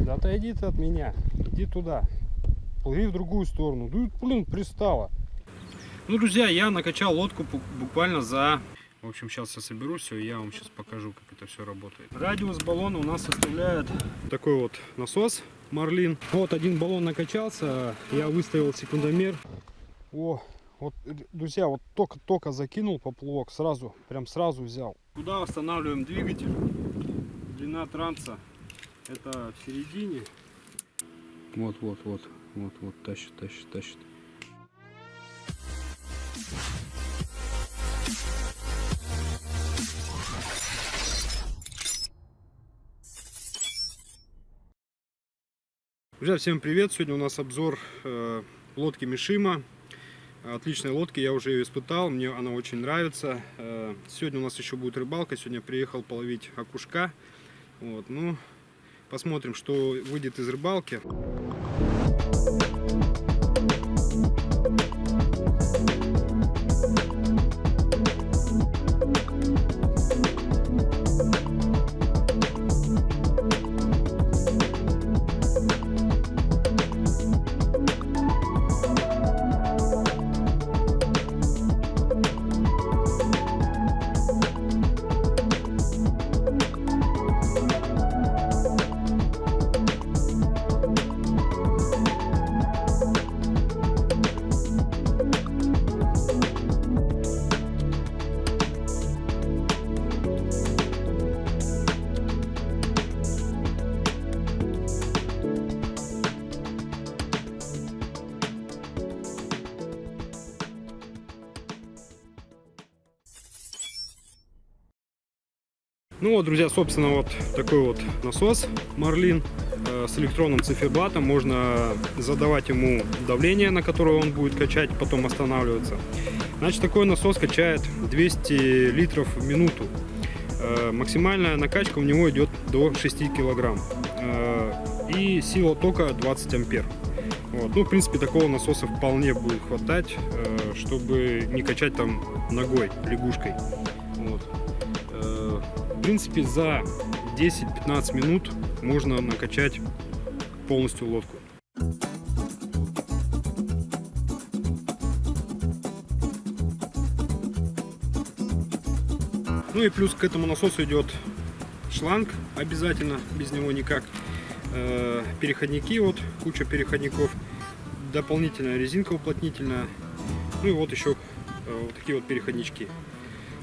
Да отойди ты от меня. Иди туда. Плыви в другую сторону. Ну, блин, пристало. Ну, друзья, я накачал лодку буквально за... В общем, сейчас я соберу все, и я вам сейчас покажу, как это все работает. Радиус баллона у нас составляет такой вот насос Марлин. Вот один баллон накачался, я выставил секундомер. О, вот, друзья, вот только-только закинул поплавок, сразу, прям сразу взял. Куда устанавливаем двигатель? Длина транса это в середине. Вот, вот, вот, вот, вот, тащит, тащит, тащит. Друзья, всем привет! Сегодня у нас обзор э, лодки Мишима. Отличная лодка, я уже ее испытал, мне она очень нравится. Э, сегодня у нас еще будет рыбалка, сегодня приехал половить окушка. Вот, ну, посмотрим, что выйдет из рыбалки. Ну вот, друзья, собственно, вот такой вот насос Марлин э, с электронным циферблатом. Можно задавать ему давление, на которое он будет качать, потом останавливаться. Значит, такой насос качает 200 литров в минуту. Э, максимальная накачка у него идет до 6 килограмм. Э, и сила тока 20 ампер. Вот. Ну, в принципе, такого насоса вполне будет хватать, чтобы не качать там ногой, лягушкой. Вот принципе, за 10-15 минут можно накачать полностью лодку. Ну и плюс к этому насосу идет шланг обязательно, без него никак. Э, переходники, вот куча переходников, дополнительная резинка уплотнительная, ну и вот еще э, вот такие вот переходнички.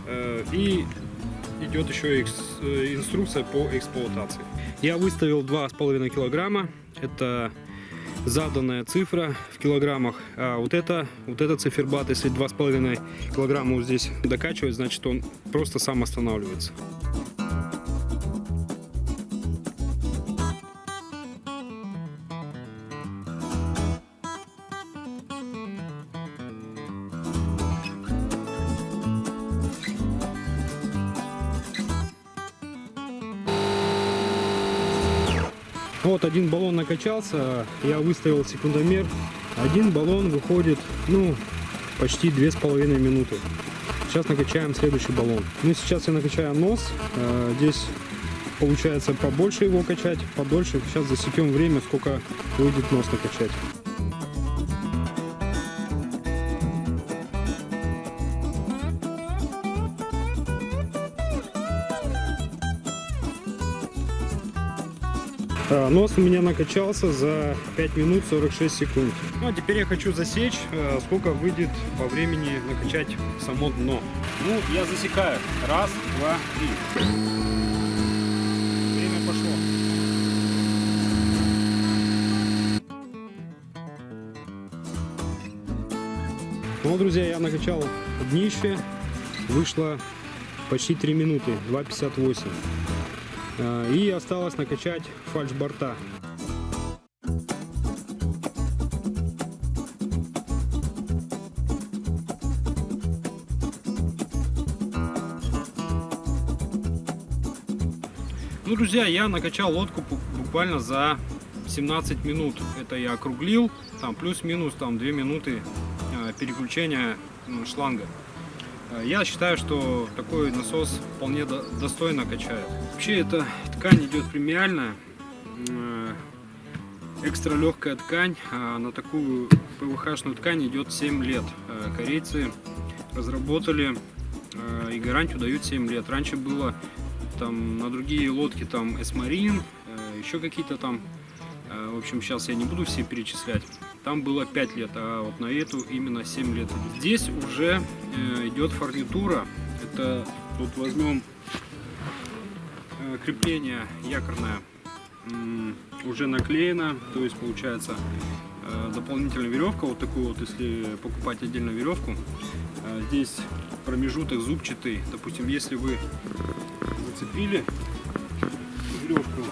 Э, и идет еще э, инструкция по эксплуатации. Я выставил 2,5 килограмма. Это заданная цифра в килограммах. А вот это, вот это циферблат, если 2,5 килограмма здесь докачивать, значит он просто сам останавливается. Вот один баллон накачался, я выставил секундомер. Один баллон выходит, ну, почти две с половиной минуты. Сейчас накачаем следующий баллон. Ну, сейчас я накачаю нос. Э, здесь получается побольше его качать, подольше. Сейчас засекем время, сколько выйдет нос накачать. Нос у меня накачался за 5 минут 46 секунд. Ну а теперь я хочу засечь, э, сколько выйдет по времени накачать само дно. Ну, я засекаю. Раз, два, три. Время пошло. Ну, друзья, я накачал днище. Вышло почти 3 минуты, 2.58. А, и осталось накачать фальш-борта. Ну, друзья, я накачал лодку буквально за 17 минут. Это я округлил, там плюс-минус там 2 минуты а, переключения шланга. А, я считаю, что такой насос вполне достойно качает. Вообще эта ткань идет премиальная. э, экстра легкая ткань. А на такую ПВХ-шную ткань идет 7 лет. Э, корейцы разработали э, и гарантию дают 7 лет. Раньше было там на другие лодки там Эсмарин, еще какие-то там. В общем, сейчас я не буду все перечислять. Там было 5 лет, а вот на эту именно 7 лет. Здесь уже идет фурнитура. Это вот возьмем крепление якорное уже наклеено, то есть получается э, дополнительная веревка, вот такую вот, если покупать отдельно веревку, э, здесь промежуток зубчатый, допустим, если вы зацепили веревку,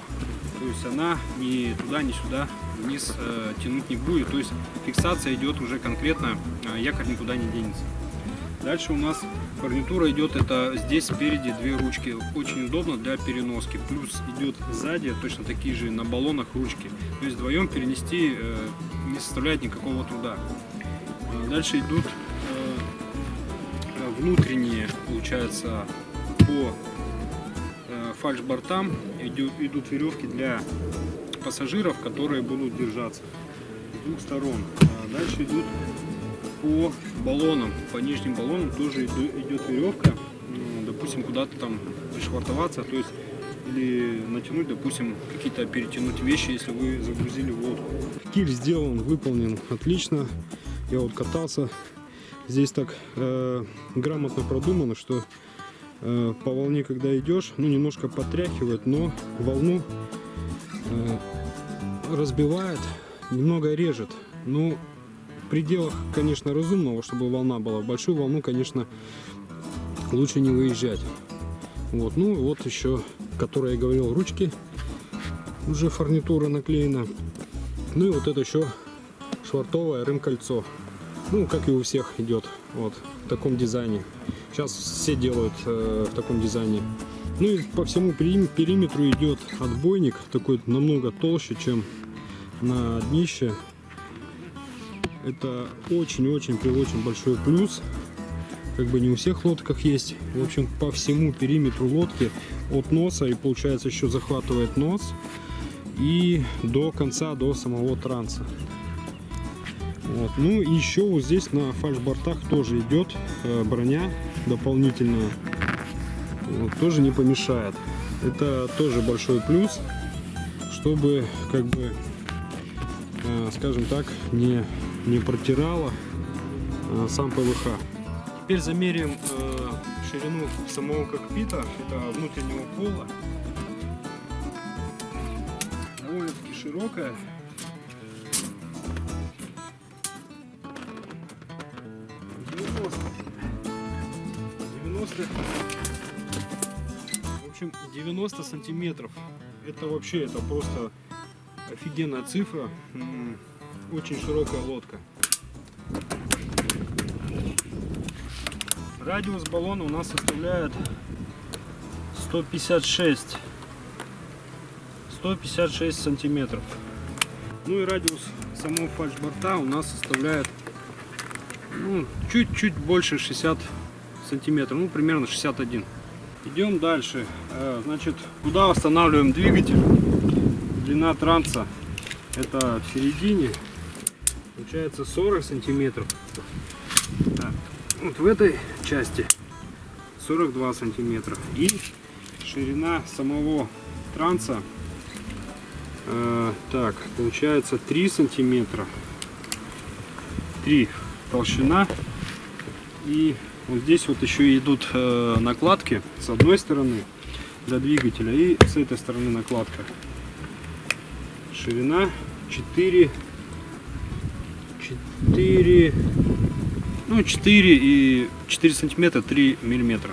то есть она ни туда, ни сюда вниз э, тянуть не будет, то есть фиксация идет уже конкретно, якорь никуда не денется. Дальше у нас Гарнитура идет, это здесь спереди две ручки, очень удобно для переноски. Плюс идет сзади точно такие же на баллонах ручки. То есть вдвоем перенести э, не составляет никакого труда. Э, дальше идут э, внутренние, получается, по фальш-бортам идут, веревки для пассажиров, которые будут держаться с двух сторон. Дальше идут по баллонам, по нижним баллонам тоже идет веревка, допустим, куда-то там пришвартоваться, то есть или натянуть, допустим, какие-то перетянуть вещи, если вы загрузили в. Киль сделан, выполнен отлично. Я вот катался. Здесь так э, грамотно продумано, что э, по волне, когда идешь, ну немножко потряхивает, но волну э, разбивает, немного режет. Ну, пределах, конечно, разумного, чтобы волна была. Большую волну, конечно, лучше не выезжать. Вот, ну вот еще, которая я говорил, ручки. Уже фурнитура наклеена. Ну и вот это еще швартовое рым-кольцо. Ну, как и у всех идет, вот, в таком дизайне. Сейчас все делают э, в таком дизайне. Ну и по всему периметру идет отбойник, такой намного толще, чем на днище. Это очень-очень при очень большой плюс. Как бы не у всех лодках есть. В общем, по всему периметру лодки от носа и получается еще захватывает нос и до конца, до самого транса. Вот. Ну и еще вот здесь на фальшбортах тоже идет э, броня дополнительная. Вот, тоже не помешает. Это тоже большой плюс, чтобы как бы, э, скажем так, не не протирала а, сам ПВХ. Теперь замерим э, ширину самого кокпита, это внутреннего пола. Довольно-таки широкая. в общем 90 сантиметров это вообще это просто офигенная цифра очень широкая лодка. Радиус баллона у нас составляет 156 156 сантиметров. Ну и радиус самого фальшборта у нас составляет ну, чуть-чуть ну, больше 60 сантиметров, ну примерно 61. Идем дальше. Э, значит, куда устанавливаем двигатель? Длина транса это в середине. Получается 40 сантиметров. Так, вот в этой части 42 сантиметра. И ширина самого транса э, так получается 3 сантиметра. 3 толщина. И вот здесь вот еще идут э, накладки с одной стороны для двигателя и с этой стороны накладка ширина 4 4, ну 4 и 4 сантиметра 3 миллиметра.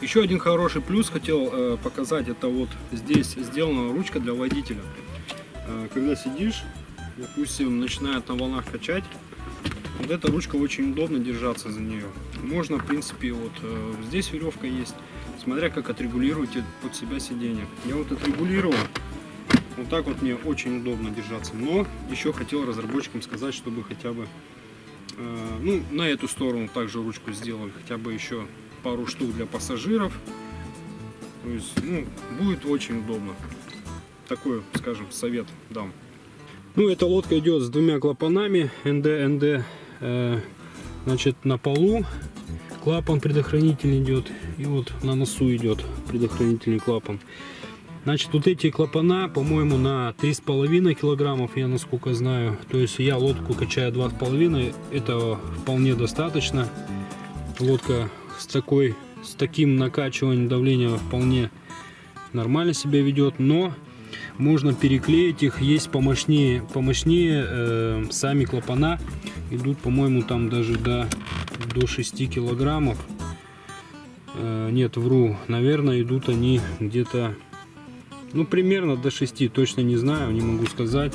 Еще один хороший плюс хотел э, показать, это вот здесь сделана ручка для водителя. Э, когда сидишь, допустим, начинает на волнах качать, вот эта ручка очень удобно держаться за нее. Можно, в принципе, вот э, здесь веревка есть, смотря как отрегулировать под себя сиденье. Я вот отрегулировал, вот так вот мне очень удобно держаться. Но еще хотел разработчикам сказать, чтобы хотя бы э, ну, на эту сторону также ручку сделали. Хотя бы еще пару штук для пассажиров. То есть, ну, будет очень удобно. такой, скажем, совет дам. Ну, эта лодка идет с двумя клапанами НД, НД, э, значит, на полу клапан предохранитель идет, и вот на носу идет предохранительный клапан. Значит, вот эти клапана, по-моему, на 3,5 килограммов, я насколько знаю. То есть я лодку качаю 2,5, этого вполне достаточно. Лодка с такой, с таким накачиванием давления вполне нормально себя ведет, но можно переклеить их, есть помощнее, помощнее э, сами клапана идут, по-моему, там даже до, до 6 килограммов. Э, нет, вру, наверное, идут они где-то, ну, примерно до 6, точно не знаю, не могу сказать.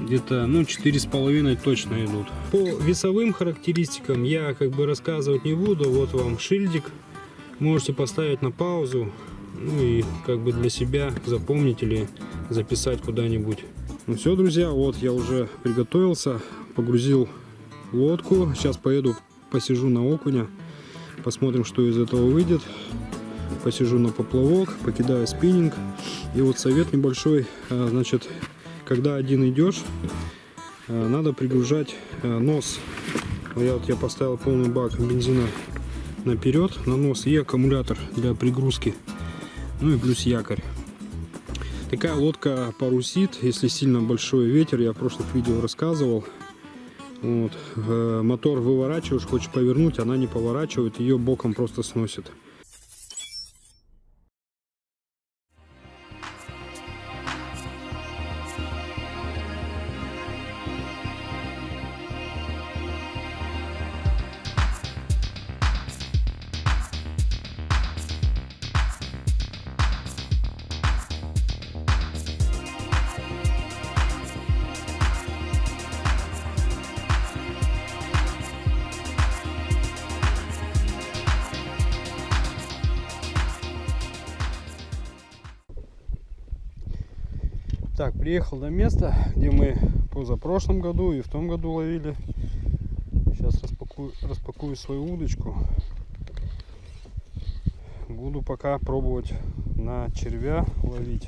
Где-то, ну, четыре с половиной точно идут. По весовым характеристикам я как бы рассказывать не буду. Вот вам шильдик. Можете поставить на паузу, ну и как бы для себя запомнить или записать куда-нибудь. Ну все, друзья, вот я уже приготовился, погрузил лодку. Сейчас поеду, посижу на окуня, посмотрим, что из этого выйдет. Посижу на поплавок, покидаю спиннинг. И вот совет небольшой, а, значит, когда один идешь, а, надо пригружать а, нос. Я вот я поставил полный бак бензина наперед на нос и аккумулятор для пригрузки ну и плюс якорь. Такая лодка парусит, если сильно большой ветер, я в прошлых видео рассказывал. Вот. Э, мотор выворачиваешь, хочешь повернуть, она не поворачивает, ее боком просто сносит. Приехал до места, где мы позапрошлом году и в том году ловили. Сейчас распакую, распакую свою удочку. Буду пока пробовать на червя ловить.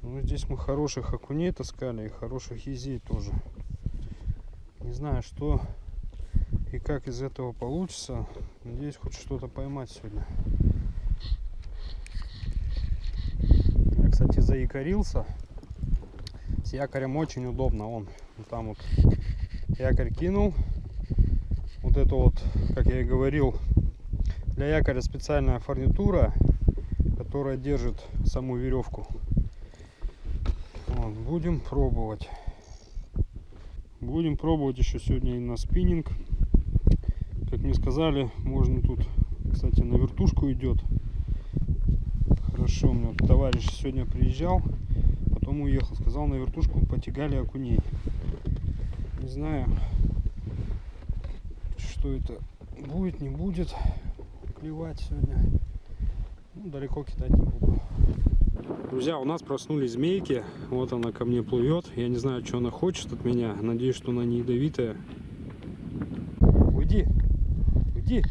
Ну, здесь мы хороших окуней таскали и хороших езей тоже. Не знаю, что и как из этого получится. Надеюсь, хоть что-то поймать сегодня. кстати, заякорился. С якорем очень удобно. Он там вот якорь кинул. Вот это вот, как я и говорил, для якоря специальная фурнитура, которая держит саму веревку. Вот, будем пробовать. Будем пробовать еще сегодня и на спиннинг. Как мне сказали, можно тут, кстати, на вертушку идет хорошо. У меня товарищ сегодня приезжал, потом уехал. Сказал, на вертушку потягали окуней. Не знаю, что это будет, не будет клевать сегодня. Ну, далеко кидать не буду. Друзья, у нас проснулись змейки. Вот она ко мне плывет. Я не знаю, что она хочет от меня. Надеюсь, что она не ядовитая. Уйди! Уйди!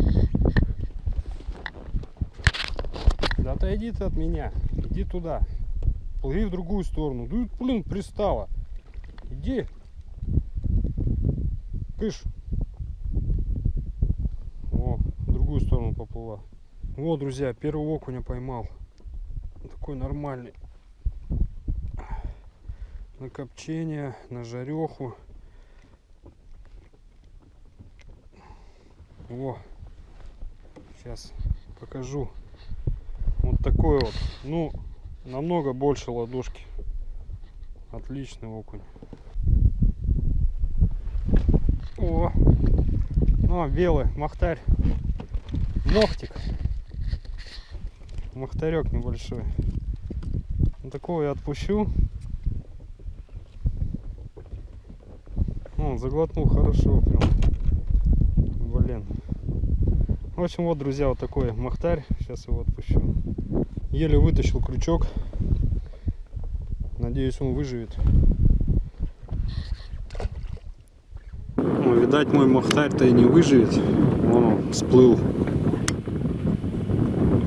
Да отойди ты от меня. Иди туда. Плыви в другую сторону. Да, блин, пристала. Иди. Кыш. О, в другую сторону поплыла. Вот, друзья, первого окуня поймал. Такой нормальный. На копчение, на жареху. О, сейчас покажу такой вот. Ну, намного больше ладошки. Отличный окунь. О, ну, белый, махтарь. Мохтик. Махтарек небольшой. Вот такого я отпущу. Он заглотнул хорошо прям. Блин. В общем, вот, друзья, вот такой махтарь. Сейчас его отпущу. Еле вытащил крючок. Надеюсь, он выживет. О, видать, мой махтарь-то и не выживет. Он всплыл.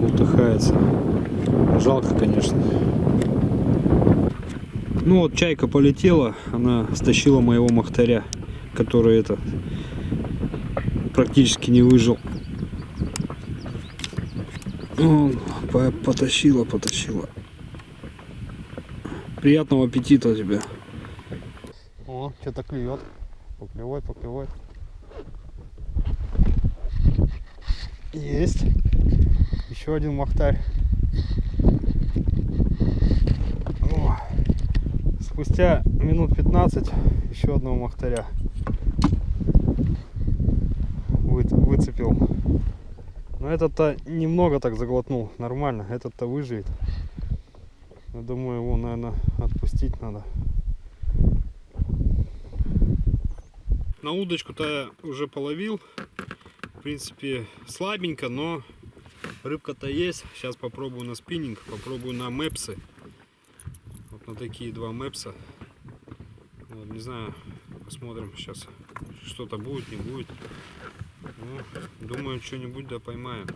Утыхается. Жалко, конечно. Ну вот чайка полетела, она стащила моего махтаря, который это практически не выжил. Потащила, потащила. Приятного аппетита тебе. О, что-то клюет. Поклевой, поклевой. Есть. Еще один махтарь. О, Спустя минут 15 еще одного махтаря вы- выцепил. Но этот-то немного так заглотнул. Нормально. Этот-то выживет. Я думаю, его, наверное, отпустить надо. На удочку-то уже половил. В принципе, слабенько, но рыбка-то есть. Сейчас попробую на спиннинг, попробую на мэпсы. Вот на такие два мэпса. Вот, не знаю, посмотрим сейчас, что-то будет, не будет. Ну, думаю, что-нибудь да поймаю.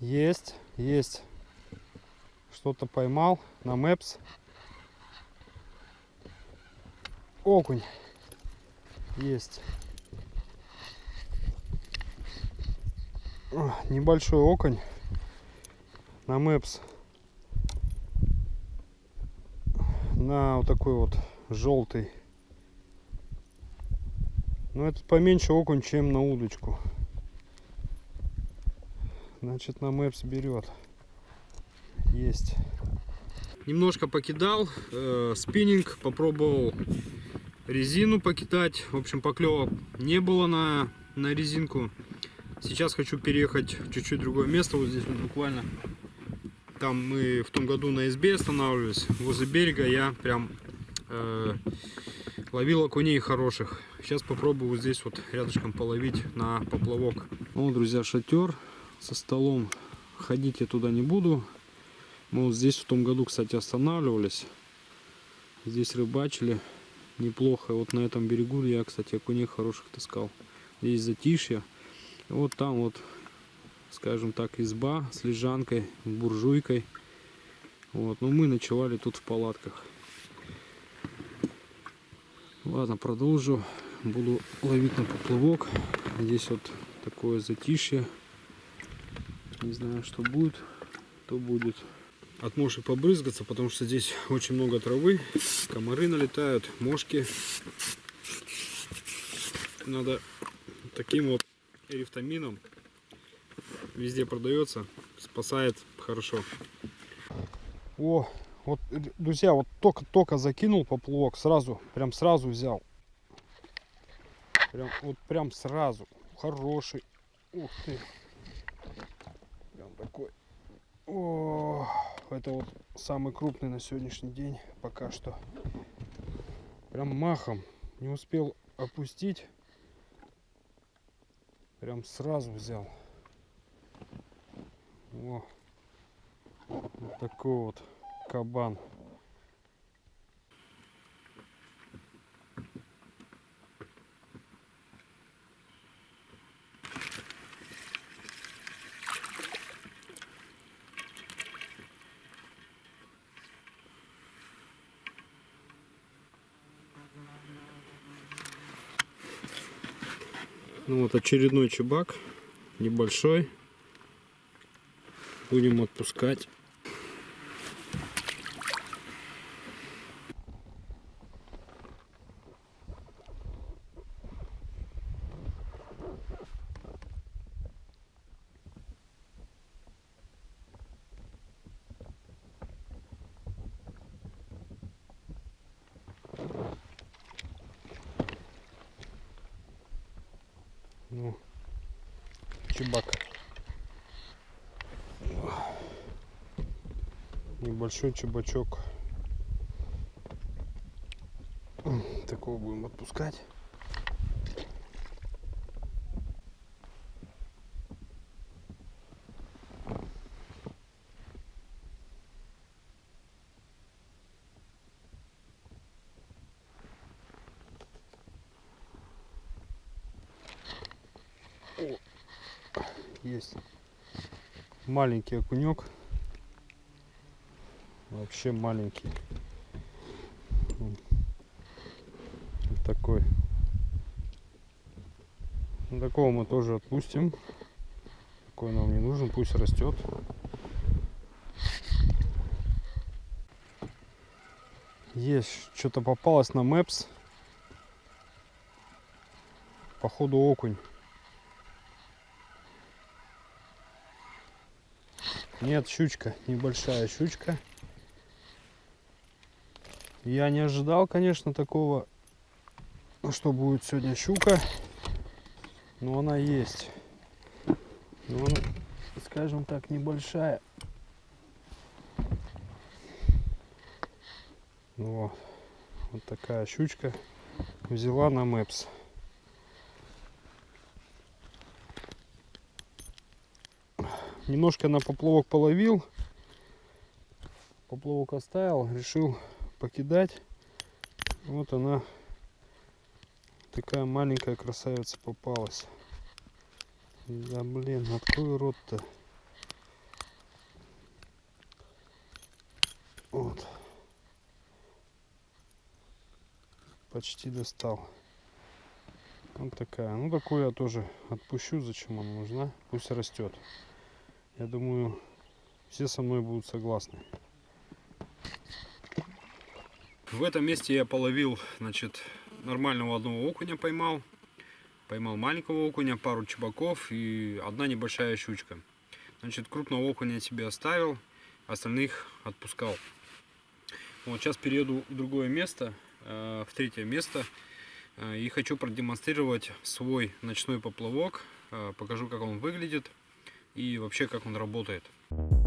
Есть, есть. Что-то поймал на мэпс. Окунь. Есть. О, Небольшой окунь на мэпс. На вот такой вот желтый. Но этот поменьше окунь, чем на удочку. Значит, на мэпс берет. Есть. Немножко покидал, э, спиннинг, попробовал резину покидать. В общем, поклевок не было на, на резинку. Сейчас хочу переехать в чуть-чуть другое место. Вот здесь вот буквально. Там мы в том году на СБ останавливались. Возле берега я прям э, ловил окуней хороших. Сейчас попробую вот здесь вот рядышком половить на поплавок. Вот, друзья, шатер со столом. Ходить я туда не буду. Мы вот здесь в том году, кстати, останавливались. Здесь рыбачили неплохо. Вот на этом берегу я, кстати, окуней хороших таскал. Здесь затишье. Вот там вот, скажем так, изба с лежанкой, буржуйкой. Вот, но мы ночевали тут в палатках. Ладно, продолжу. Буду ловить на поплавок. Здесь вот такое затишье. Не знаю, что будет, то будет. От мошек побрызгаться, потому что здесь очень много травы. Комары налетают, мошки. Надо таким вот эрифтамином. Везде продается. Спасает хорошо. О, вот, друзья, вот только-только закинул поплавок, сразу, прям сразу взял. Прям, вот прям сразу. Хороший. Ух ты. Прям такой. О, это вот самый крупный на сегодняшний день пока что. Прям махом. Не успел опустить. Прям сразу взял. О, вот такой вот кабан. Ну вот очередной чебак. Небольшой. Будем отпускать. еще чебачок. Такого будем отпускать. О, есть. Маленький окунек. Вообще маленький. Вот такой. Ну, такого мы тоже отпустим. Такой нам не нужен, пусть растет. Есть, что-то попалось на Maps. Походу окунь. Нет, щучка, небольшая щучка. Я не ожидал, конечно, такого, что будет сегодня щука. Но она есть. Но она, скажем так, небольшая. Вот. Вот такая щучка взяла на Мэпс. Немножко на поплавок половил. Поплавок оставил, решил покидать. Вот она, такая маленькая красавица попалась. Да блин, открой рот-то. Вот. Почти достал. Вот такая. Ну такую я тоже отпущу, зачем она нужна. Пусть растет. Я думаю, все со мной будут согласны. В этом месте я половил, значит, нормального одного окуня поймал. Поймал маленького окуня, пару чебаков и одна небольшая щучка. Значит, крупного окуня я себе оставил, остальных отпускал. Вот сейчас перееду в другое место, э, в третье место. э, И хочу продемонстрировать свой ночной поплавок. э, Покажу, как он выглядит и вообще, как он работает. Ну вот,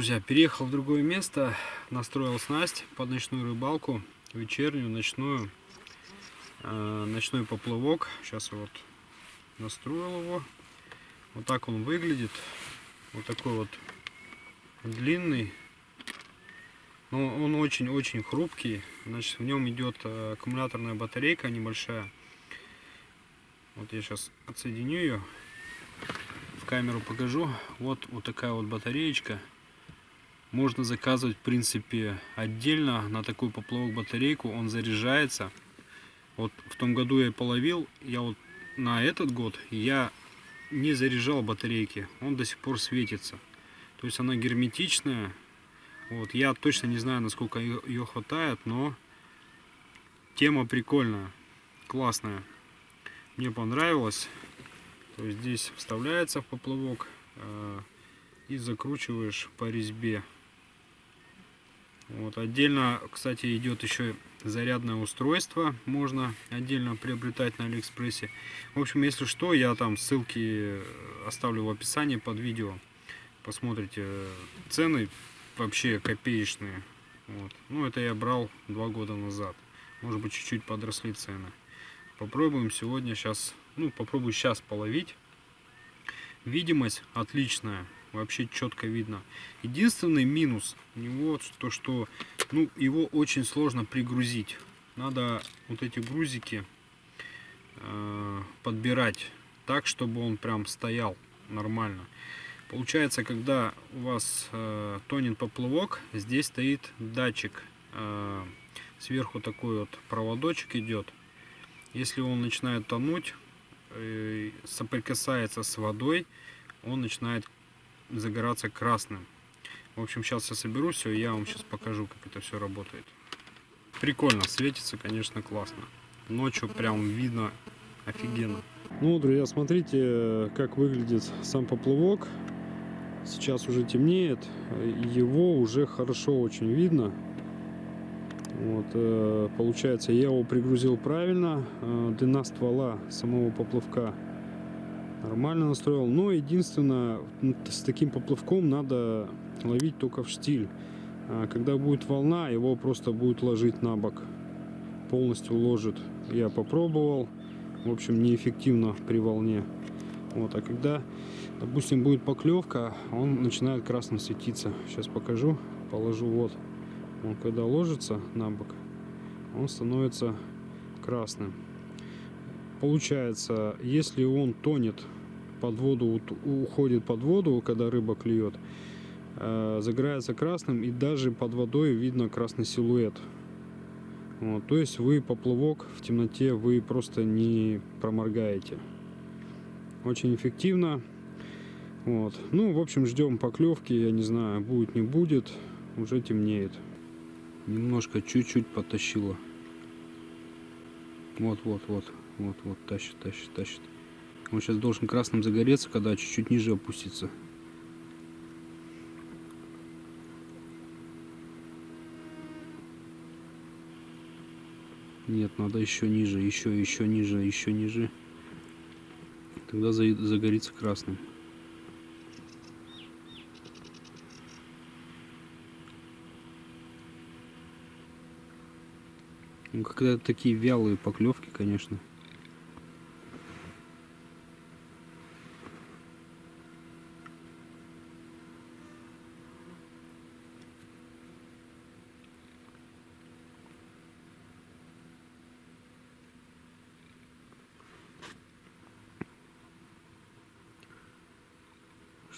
друзья, переехал в другое место, настроил снасть под ночную рыбалку, вечернюю, ночную, э, ночной поплавок. Сейчас вот настроил его. Вот так он выглядит. Вот такой вот длинный. Но он очень-очень хрупкий. Значит, в нем идет э, аккумуляторная батарейка небольшая. Вот я сейчас отсоединю ее в камеру покажу. Вот, вот такая вот батареечка. Можно заказывать, в принципе, отдельно на такой поплавок батарейку. Он заряжается. Вот в том году я половил. Я вот на этот год я не заряжал батарейки. Он до сих пор светится. То есть она герметичная. Вот, я точно не знаю, насколько ее, ее хватает, но тема прикольная, классная. Мне понравилось. То есть здесь вставляется в поплавок э, и закручиваешь по резьбе. Вот отдельно, кстати, идет еще зарядное устройство. Можно отдельно приобретать на Алиэкспрессе. В общем, если что, я там ссылки оставлю в описании под видео. Посмотрите цены вообще копеечные. Вот. Ну, это я брал два года назад. Может быть, чуть-чуть подросли цены. Попробуем сегодня сейчас, ну, попробую сейчас половить. Видимость отличная, вообще четко видно. Единственный минус у него то, что ну, его очень сложно пригрузить. Надо вот эти грузики э, подбирать так, чтобы он прям стоял нормально. Получается, когда у вас э, тонет поплавок, здесь стоит датчик. Э, сверху такой вот проводочек идет. Если он начинает тонуть, э, соприкасается с водой, он начинает загораться красным. В общем, сейчас я соберу все, и я вам сейчас покажу, как это все работает. Прикольно, светится, конечно, классно. Ночью прям видно офигенно. Ну, друзья, смотрите, как выглядит сам поплавок. Сейчас уже темнеет, его уже хорошо очень видно. Вот, э, получается, я его пригрузил правильно. Э, длина ствола самого поплавка Нормально настроил. Но единственное, м, с таким поплавком надо ловить только в штиль. А Когда будет волна, его просто будет ложить на бок. Полностью ложит. Я попробовал. В общем, неэффективно при волне. Вот, а когда, допустим, будет поклевка, он начинает красным светиться. Сейчас покажу. Положу вот. Он когда ложится на бок, он становится красным. Получается, если он тонет под воду, уходит под воду, когда рыба клюет, э, загорается красным, и даже под водой видно красный силуэт. Вот, то есть вы поплавок в темноте вы просто не проморгаете. Очень эффективно. Вот. Ну, в общем, ждем поклевки. Я не знаю, будет, не будет. Уже темнеет. Немножко чуть-чуть потащило. Вот, вот, вот. Вот, вот, тащит, тащит, тащит. Он сейчас должен красным загореться, когда чуть-чуть ниже опустится. Нет, надо еще ниже, еще, еще ниже, еще ниже. Тогда за- загорится красным. Ну, когда такие вялые поклевки, конечно.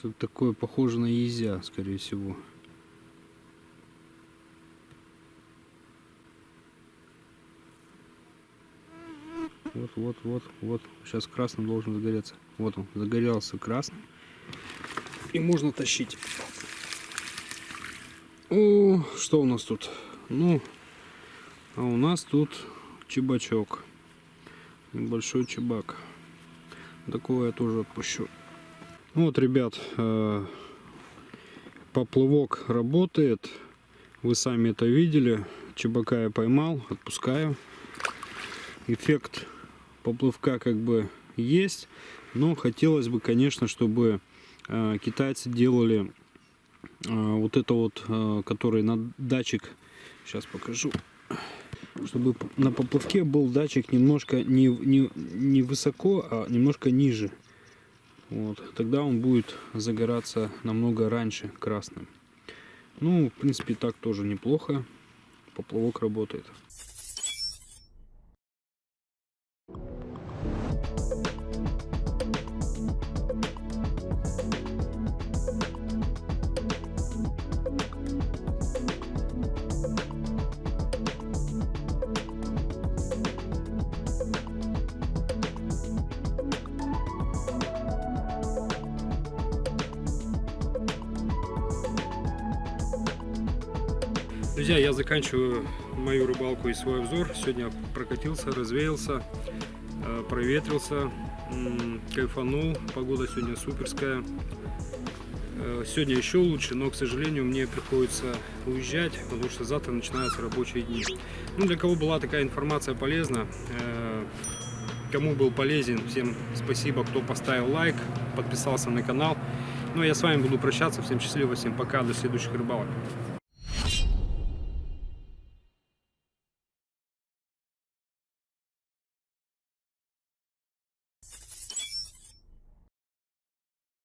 Что-то такое похоже на езя, скорее всего. Вот, вот, вот, вот. Сейчас красным должен загореться. Вот он, загорелся красным. И можно тащить. О, что у нас тут? Ну, а у нас тут чебачок. Небольшой чебак. Такого я тоже отпущу. Ну Вот, ребят, э, поплавок работает. Вы сами это видели. Чебака я поймал, отпускаю. Эффект поплавка как бы есть. Но хотелось бы, конечно, чтобы э, китайцы делали э, вот это вот, который на датчик. Сейчас покажу. Чтобы на поплавке был датчик немножко не, не, не высоко, а немножко ниже. Вот, тогда он будет загораться намного раньше красным. Ну, в принципе, так тоже неплохо. Поплавок работает. Друзья, я заканчиваю мою рыбалку и свой обзор. Сегодня прокатился, развеялся, э, проветрился, кайфанул. Погода сегодня суперская. Э, Сегодня еще лучше, но, к сожалению, мне приходится уезжать, потому что завтра начинаются рабочие дни. Ну, для кого была такая информация полезна, э, кому был полезен, всем спасибо, кто поставил лайк, подписался на канал. Ну, а я с вами буду прощаться. Всем счастливо, всем пока, до следующих рыбалок.